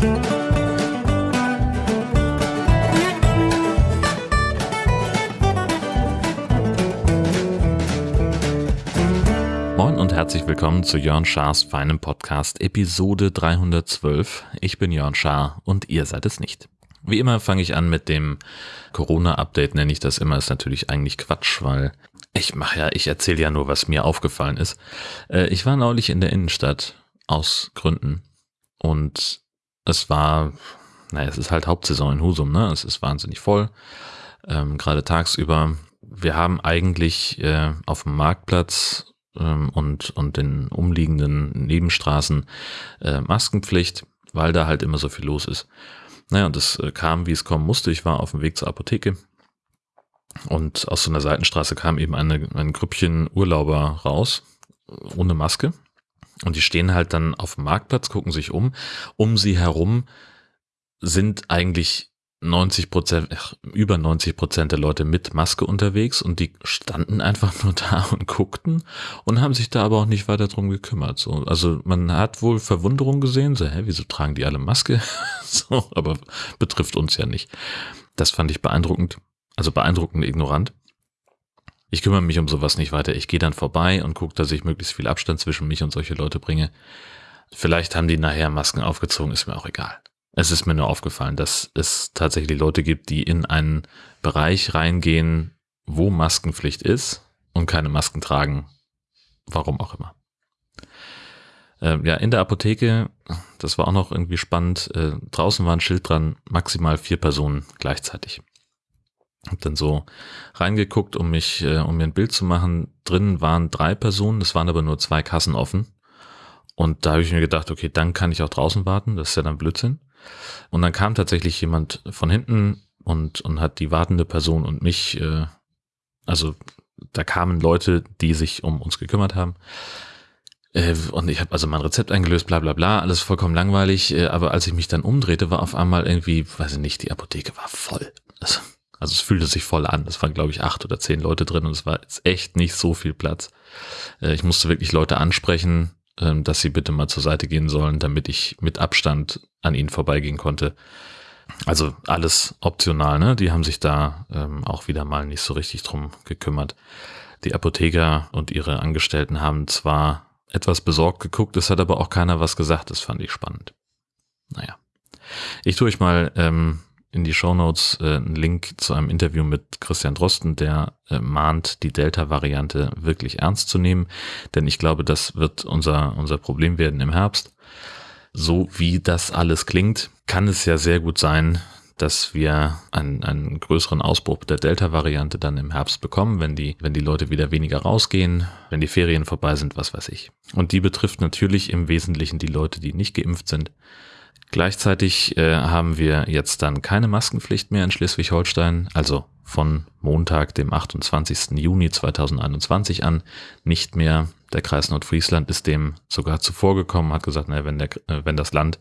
Moin und herzlich willkommen zu Jörn Schars feinem Podcast Episode 312. Ich bin Jörn Schaar und ihr seid es nicht. Wie immer fange ich an mit dem Corona-Update, nenne ich das immer, ist natürlich eigentlich Quatsch, weil ich mache ja, ich erzähle ja nur, was mir aufgefallen ist. Äh, ich war neulich in der Innenstadt aus Gründen und es war, naja, es ist halt Hauptsaison in Husum, ne? Es ist wahnsinnig voll, ähm, gerade tagsüber. Wir haben eigentlich äh, auf dem Marktplatz ähm, und, und den umliegenden Nebenstraßen äh, Maskenpflicht, weil da halt immer so viel los ist. Naja, und es äh, kam, wie es kommen musste. Ich war auf dem Weg zur Apotheke und aus so einer Seitenstraße kam eben eine, ein Grüppchen Urlauber raus, ohne Maske. Und die stehen halt dann auf dem Marktplatz, gucken sich um. Um sie herum sind eigentlich 90 Prozent, über 90 Prozent der Leute mit Maske unterwegs und die standen einfach nur da und guckten und haben sich da aber auch nicht weiter drum gekümmert. So, also man hat wohl Verwunderung gesehen, so, hä, wieso tragen die alle Maske? so, aber betrifft uns ja nicht. Das fand ich beeindruckend, also beeindruckend ignorant. Ich kümmere mich um sowas nicht weiter. Ich gehe dann vorbei und gucke, dass ich möglichst viel Abstand zwischen mich und solche Leute bringe. Vielleicht haben die nachher Masken aufgezogen, ist mir auch egal. Es ist mir nur aufgefallen, dass es tatsächlich Leute gibt, die in einen Bereich reingehen, wo Maskenpflicht ist und keine Masken tragen. Warum auch immer. Äh, ja, in der Apotheke, das war auch noch irgendwie spannend, äh, draußen war ein Schild dran, maximal vier Personen gleichzeitig. Hab dann so reingeguckt, um mich, äh, um mir ein Bild zu machen. Drinnen waren drei Personen, es waren aber nur zwei Kassen offen. Und da habe ich mir gedacht, okay, dann kann ich auch draußen warten, das ist ja dann Blödsinn. Und dann kam tatsächlich jemand von hinten und, und hat die wartende Person und mich, äh, also da kamen Leute, die sich um uns gekümmert haben. Äh, und ich habe also mein Rezept eingelöst, bla bla bla, alles vollkommen langweilig. Äh, aber als ich mich dann umdrehte, war auf einmal irgendwie, weiß ich nicht, die Apotheke war voll. Also, also es fühlte sich voll an. Es waren, glaube ich, acht oder zehn Leute drin und es war jetzt echt nicht so viel Platz. Äh, ich musste wirklich Leute ansprechen, ähm, dass sie bitte mal zur Seite gehen sollen, damit ich mit Abstand an ihnen vorbeigehen konnte. Also alles optional, ne? Die haben sich da ähm, auch wieder mal nicht so richtig drum gekümmert. Die Apotheker und ihre Angestellten haben zwar etwas besorgt geguckt, es hat aber auch keiner was gesagt, das fand ich spannend. Naja. Ich tue euch mal ähm, in die Shownotes äh, einen Link zu einem Interview mit Christian Drosten, der äh, mahnt, die Delta-Variante wirklich ernst zu nehmen, denn ich glaube, das wird unser, unser Problem werden im Herbst. So wie das alles klingt, kann es ja sehr gut sein, dass wir einen, einen größeren Ausbruch der Delta-Variante dann im Herbst bekommen, wenn die, wenn die Leute wieder weniger rausgehen, wenn die Ferien vorbei sind, was weiß ich. Und die betrifft natürlich im Wesentlichen die Leute, die nicht geimpft sind Gleichzeitig äh, haben wir jetzt dann keine Maskenpflicht mehr in Schleswig-Holstein, also von Montag, dem 28. Juni 2021 an nicht mehr. Der Kreis Nordfriesland ist dem sogar zuvor gekommen, hat gesagt, naja, wenn, der, äh, wenn das Land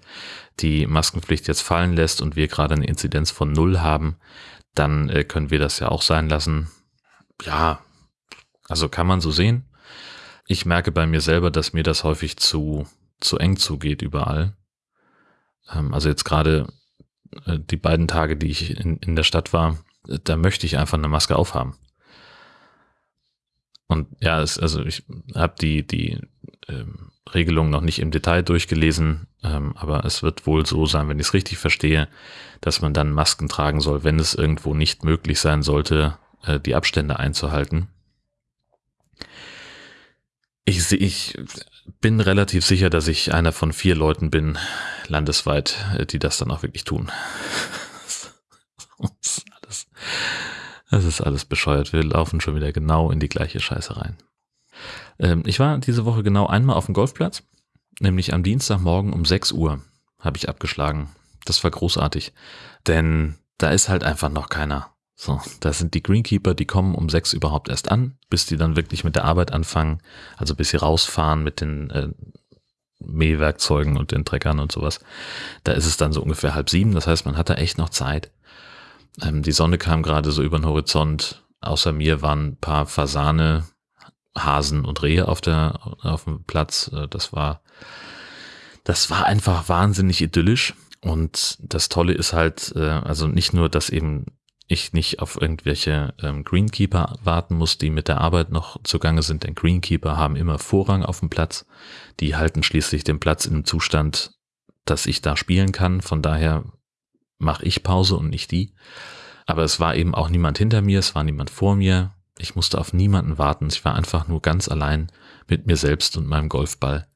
die Maskenpflicht jetzt fallen lässt und wir gerade eine Inzidenz von null haben, dann äh, können wir das ja auch sein lassen. Ja, also kann man so sehen. Ich merke bei mir selber, dass mir das häufig zu, zu eng zugeht überall. Ähm, also jetzt gerade äh, die beiden Tage, die ich in, in der Stadt war, da möchte ich einfach eine Maske aufhaben. Und ja, es, also ich habe die, die ähm, Regelung noch nicht im Detail durchgelesen, ähm, aber es wird wohl so sein, wenn ich es richtig verstehe, dass man dann Masken tragen soll, wenn es irgendwo nicht möglich sein sollte, äh, die Abstände einzuhalten. Ich, ich bin relativ sicher, dass ich einer von vier Leuten bin, landesweit, äh, die das dann auch wirklich tun. das, ist alles, das ist alles bescheuert. Wir laufen schon wieder genau in die gleiche Scheiße rein. Ähm, ich war diese Woche genau einmal auf dem Golfplatz, nämlich am Dienstagmorgen um 6 Uhr habe ich abgeschlagen. Das war großartig, denn da ist halt einfach noch keiner. So, da sind die Greenkeeper, die kommen um sechs überhaupt erst an, bis die dann wirklich mit der Arbeit anfangen, also bis sie rausfahren mit den äh, Mähwerkzeugen und den Treckern und sowas. Da ist es dann so ungefähr halb sieben, das heißt, man hat da echt noch Zeit. Ähm, die Sonne kam gerade so über den Horizont. Außer mir waren ein paar Fasane, Hasen und Rehe auf der auf dem Platz. Äh, das war das war einfach wahnsinnig idyllisch. Und das Tolle ist halt, äh, also nicht nur, dass eben ich nicht auf irgendwelche ähm, Greenkeeper warten muss, die mit der Arbeit noch zugange sind, denn Greenkeeper haben immer Vorrang auf dem Platz. Die halten schließlich den Platz in einem Zustand, dass ich da spielen kann. Von daher mache ich Pause und nicht die. Aber es war eben auch niemand hinter mir, es war niemand vor mir. Ich musste auf niemanden warten. Ich war einfach nur ganz allein mit mir selbst und meinem Golfball.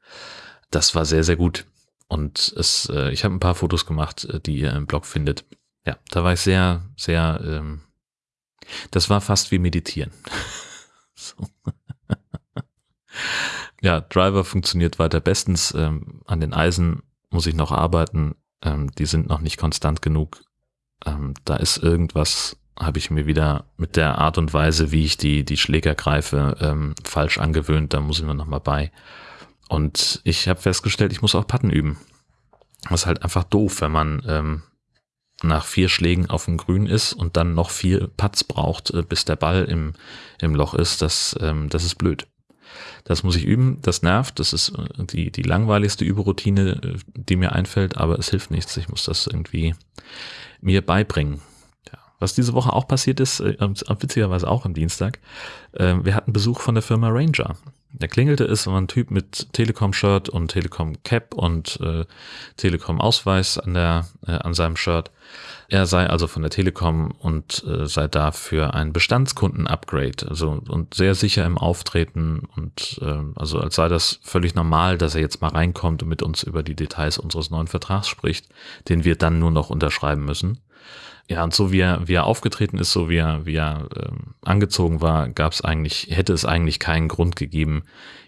Das war sehr, sehr gut. Und es, äh, ich habe ein paar Fotos gemacht, äh, die ihr im Blog findet. Ja, da war ich sehr, sehr, ähm, das war fast wie meditieren. ja, Driver funktioniert weiter bestens. Ähm, an den Eisen muss ich noch arbeiten. Ähm, die sind noch nicht konstant genug. Ähm, da ist irgendwas, habe ich mir wieder mit der Art und Weise, wie ich die, die Schläger greife, ähm, falsch angewöhnt. Da muss ich mir noch mal bei. Und ich habe festgestellt, ich muss auch Patten üben. Das ist halt einfach doof, wenn man ähm, nach vier Schlägen auf dem Grün ist und dann noch vier Putts braucht, äh, bis der Ball im, im Loch ist, das, ähm, das ist blöd. Das muss ich üben, das nervt, das ist äh, die, die langweiligste Überroutine, äh, die mir einfällt, aber es hilft nichts. Ich muss das irgendwie mir beibringen. Ja. Was diese Woche auch passiert ist, witzigerweise auch am Dienstag, wir hatten Besuch von der Firma Ranger. Da klingelte es, war ein Typ mit Telekom-Shirt und Telekom-Cap und äh, Telekom-Ausweis an, der, äh, an seinem Shirt. Er sei also von der Telekom und äh, sei da für ein Bestandskunden-Upgrade, also und sehr sicher im Auftreten und äh, also als sei das völlig normal, dass er jetzt mal reinkommt und mit uns über die Details unseres neuen Vertrags spricht, den wir dann nur noch unterschreiben müssen. Ja, und so wie er, wie er aufgetreten ist, so wie er, wie er ähm, angezogen war, gab es eigentlich, hätte es eigentlich keinen Grund gegeben,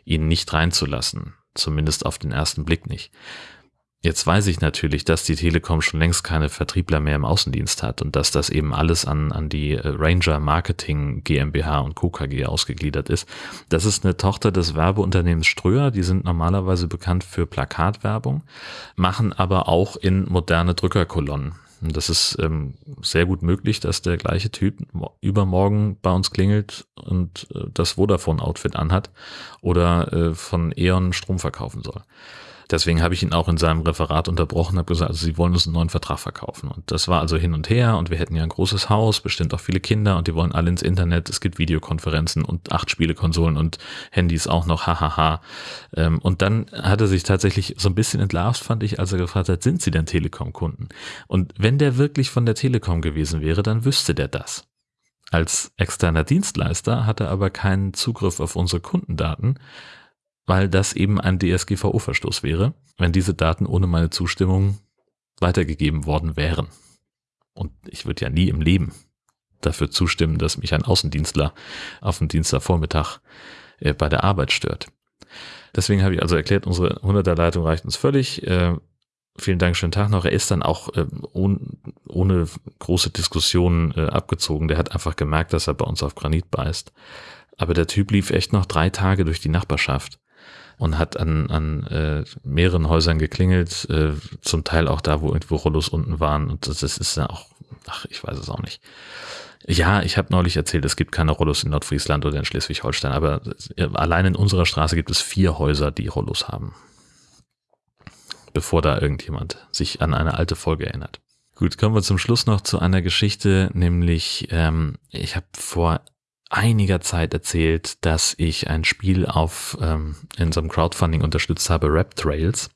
ihn nicht reinzulassen. Zumindest auf den ersten Blick nicht. Jetzt weiß ich natürlich, dass die Telekom schon längst keine Vertriebler mehr im Außendienst hat und dass das eben alles an, an die äh, Ranger Marketing GmbH und Co. KG ausgegliedert ist. Das ist eine Tochter des Werbeunternehmens Ströer, die sind normalerweise bekannt für Plakatwerbung, machen aber auch in moderne Drückerkolonnen. Und das ist ähm, sehr gut möglich, dass der gleiche Typ übermorgen bei uns klingelt und äh, das Vodafone-Outfit anhat oder äh, von E.ON Strom verkaufen soll. Deswegen habe ich ihn auch in seinem Referat unterbrochen, habe gesagt, also sie wollen uns einen neuen Vertrag verkaufen. Und das war also hin und her und wir hätten ja ein großes Haus, bestimmt auch viele Kinder und die wollen alle ins Internet. Es gibt Videokonferenzen und acht Spielekonsolen und Handys auch noch, hahaha. Ähm, und dann hat er sich tatsächlich so ein bisschen entlarvt, fand ich, als er gefragt hat, sind sie denn Telekom-Kunden? Und wenn der wirklich von der Telekom gewesen wäre, dann wüsste der das. Als externer Dienstleister hat er aber keinen Zugriff auf unsere Kundendaten weil das eben ein DSGVO-Verstoß wäre, wenn diese Daten ohne meine Zustimmung weitergegeben worden wären. Und ich würde ja nie im Leben dafür zustimmen, dass mich ein Außendienstler auf dem Dienstagvormittag äh, bei der Arbeit stört. Deswegen habe ich also erklärt, unsere 100er Leitung reicht uns völlig. Äh, vielen Dank, schönen Tag noch. Er ist dann auch äh, ohne, ohne große Diskussionen äh, abgezogen. Der hat einfach gemerkt, dass er bei uns auf Granit beißt. Aber der Typ lief echt noch drei Tage durch die Nachbarschaft und hat an, an äh, mehreren Häusern geklingelt, äh, zum Teil auch da, wo irgendwo Rollos unten waren. Und das, das ist ja auch, ach, ich weiß es auch nicht. Ja, ich habe neulich erzählt, es gibt keine Rollos in Nordfriesland oder in Schleswig-Holstein, aber äh, allein in unserer Straße gibt es vier Häuser, die Rollos haben. Bevor da irgendjemand sich an eine alte Folge erinnert. Gut, kommen wir zum Schluss noch zu einer Geschichte, nämlich ähm, ich habe vor einiger Zeit erzählt, dass ich ein Spiel auf ähm, in so einem Crowdfunding unterstützt habe, Rap Trails,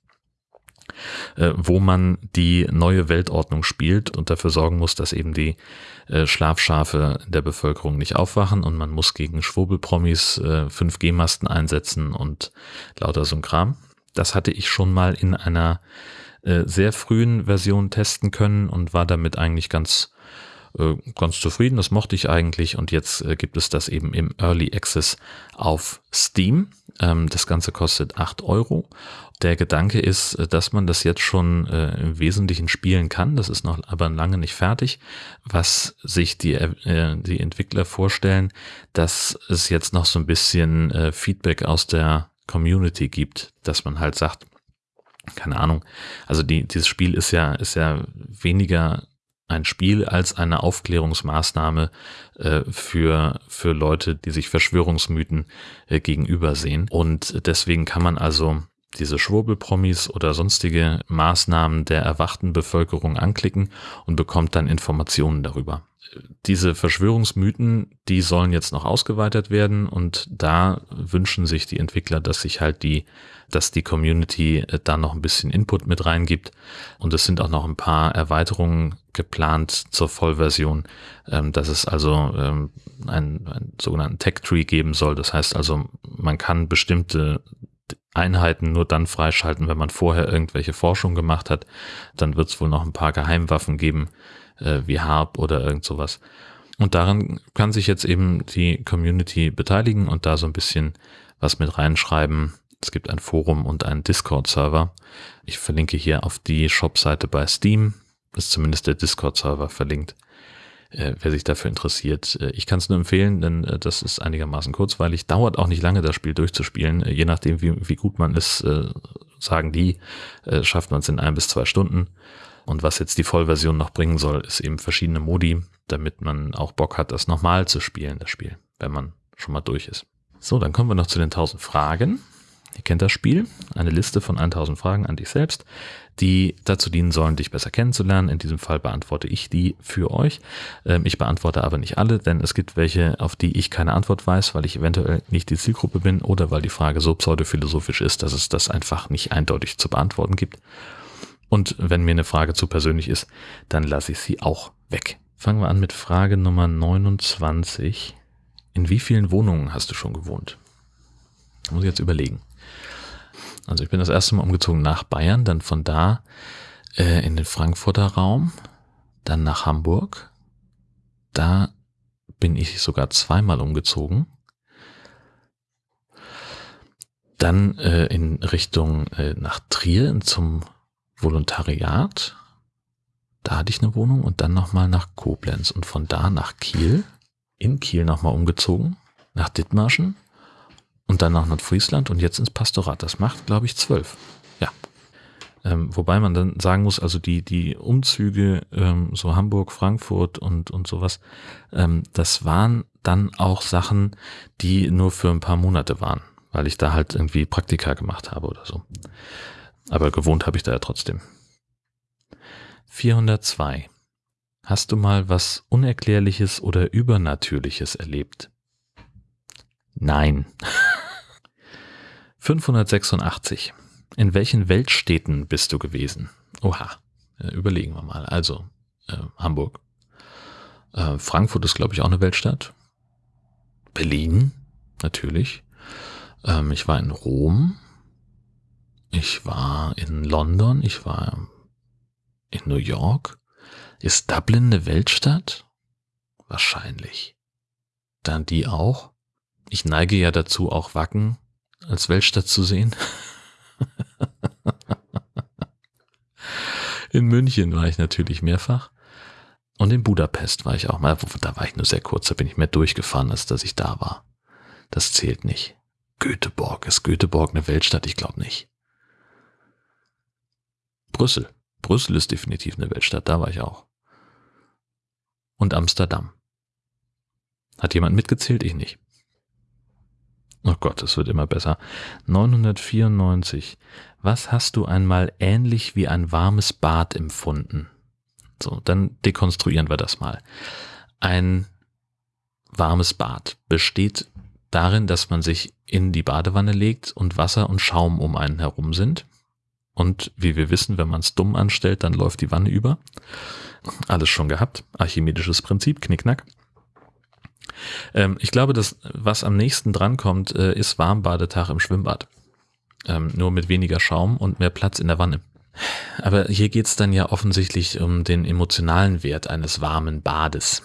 äh, wo man die neue Weltordnung spielt und dafür sorgen muss, dass eben die äh, Schlafschafe der Bevölkerung nicht aufwachen und man muss gegen Schwurbelpromis äh, 5G-Masten einsetzen und lauter so ein Kram. Das hatte ich schon mal in einer äh, sehr frühen Version testen können und war damit eigentlich ganz ganz zufrieden, das mochte ich eigentlich und jetzt äh, gibt es das eben im Early Access auf Steam. Ähm, das Ganze kostet acht Euro. Der Gedanke ist, äh, dass man das jetzt schon im Wesentlichen spielen kann. Das ist noch aber lange nicht fertig. Was sich die, die Entwickler vorstellen, dass es jetzt noch so ein bisschen Feedback aus der Community gibt, dass man halt sagt, keine Ahnung. Also die, dieses Spiel ist ja, ist ja weniger ein Spiel als eine Aufklärungsmaßnahme äh, für, für Leute, die sich Verschwörungsmythen äh, gegenüber sehen. Und deswegen kann man also diese Schwurbelpromis oder sonstige Maßnahmen der erwachten Bevölkerung anklicken und bekommt dann Informationen darüber. Diese Verschwörungsmythen, die sollen jetzt noch ausgeweitet werden und da wünschen sich die Entwickler, dass sich halt die, dass die Community äh, da noch ein bisschen Input mit reingibt und es sind auch noch ein paar Erweiterungen geplant zur Vollversion, ähm, dass es also ähm, einen, einen sogenannten Tech Tree geben soll. Das heißt also, man kann bestimmte Einheiten nur dann freischalten, wenn man vorher irgendwelche Forschung gemacht hat. Dann wird es wohl noch ein paar Geheimwaffen geben, äh, wie Harp oder irgend sowas. Und daran kann sich jetzt eben die Community beteiligen und da so ein bisschen was mit reinschreiben. Es gibt ein Forum und einen Discord-Server. Ich verlinke hier auf die Shop-Seite bei Steam. Ist zumindest der Discord-Server verlinkt äh, wer sich dafür interessiert. Äh, ich kann es nur empfehlen, denn äh, das ist einigermaßen kurzweilig. Dauert auch nicht lange, das Spiel durchzuspielen. Äh, je nachdem, wie, wie gut man ist, äh, sagen die, äh, schafft man es in ein bis zwei Stunden. Und was jetzt die Vollversion noch bringen soll, ist eben verschiedene Modi, damit man auch Bock hat, das nochmal zu spielen, das Spiel, wenn man schon mal durch ist. So, dann kommen wir noch zu den 1000 Fragen. Ihr kennt das Spiel, eine Liste von 1000 Fragen an dich selbst, die dazu dienen sollen, dich besser kennenzulernen. In diesem Fall beantworte ich die für euch. Ähm, ich beantworte aber nicht alle, denn es gibt welche, auf die ich keine Antwort weiß, weil ich eventuell nicht die Zielgruppe bin oder weil die Frage so pseudophilosophisch ist, dass es das einfach nicht eindeutig zu beantworten gibt. Und wenn mir eine Frage zu persönlich ist, dann lasse ich sie auch weg. Fangen wir an mit Frage Nummer 29. In wie vielen Wohnungen hast du schon gewohnt? Da muss ich jetzt überlegen. Also ich bin das erste Mal umgezogen nach Bayern, dann von da äh, in den Frankfurter Raum, dann nach Hamburg. Da bin ich sogar zweimal umgezogen. Dann äh, in Richtung äh, nach Trier zum Volontariat. Da hatte ich eine Wohnung und dann nochmal nach Koblenz und von da nach Kiel. In Kiel nochmal umgezogen, nach Dithmarschen und dann nach Nordfriesland und jetzt ins Pastorat. Das macht, glaube ich, zwölf. Ja. Ähm, wobei man dann sagen muss, also die, die Umzüge, ähm, so Hamburg, Frankfurt und, und sowas, ähm, das waren dann auch Sachen, die nur für ein paar Monate waren, weil ich da halt irgendwie Praktika gemacht habe oder so. Aber gewohnt habe ich da ja trotzdem. 402. Hast du mal was Unerklärliches oder Übernatürliches erlebt? Nein. 586. In welchen Weltstädten bist du gewesen? Oha, äh, überlegen wir mal. Also, äh, Hamburg. Äh, Frankfurt ist, glaube ich, auch eine Weltstadt. Berlin, natürlich. Ähm, ich war in Rom. Ich war in London. Ich war in New York. Ist Dublin eine Weltstadt? Wahrscheinlich. Dann die auch. Ich neige ja dazu, auch Wacken als Weltstadt zu sehen. in München war ich natürlich mehrfach. Und in Budapest war ich auch mal. Da war ich nur sehr kurz, da bin ich mehr durchgefahren, als dass ich da war. Das zählt nicht. Göteborg. Ist Göteborg eine Weltstadt? Ich glaube nicht. Brüssel. Brüssel ist definitiv eine Weltstadt, da war ich auch. Und Amsterdam. Hat jemand mitgezählt? Ich nicht. Oh Gott, es wird immer besser. 994. Was hast du einmal ähnlich wie ein warmes Bad empfunden? So, dann dekonstruieren wir das mal. Ein warmes Bad besteht darin, dass man sich in die Badewanne legt und Wasser und Schaum um einen herum sind. Und wie wir wissen, wenn man es dumm anstellt, dann läuft die Wanne über. Alles schon gehabt. Archimedisches Prinzip, knickknack. Ähm, ich glaube, das, was am nächsten drankommt, äh, ist Warmbadetag im Schwimmbad. Ähm, nur mit weniger Schaum und mehr Platz in der Wanne. Aber hier geht's dann ja offensichtlich um den emotionalen Wert eines warmen Bades.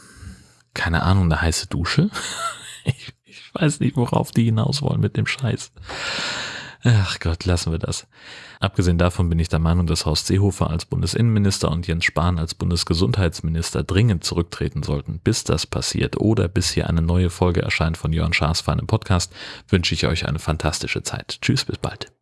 Keine Ahnung, eine heiße Dusche? ich, ich weiß nicht, worauf die hinaus wollen mit dem Scheiß. Ach Gott, lassen wir das. Abgesehen davon bin ich der Meinung, dass Horst Seehofer als Bundesinnenminister und Jens Spahn als Bundesgesundheitsminister dringend zurücktreten sollten. Bis das passiert oder bis hier eine neue Folge erscheint von Jörn Schaas für einen Podcast, wünsche ich euch eine fantastische Zeit. Tschüss, bis bald.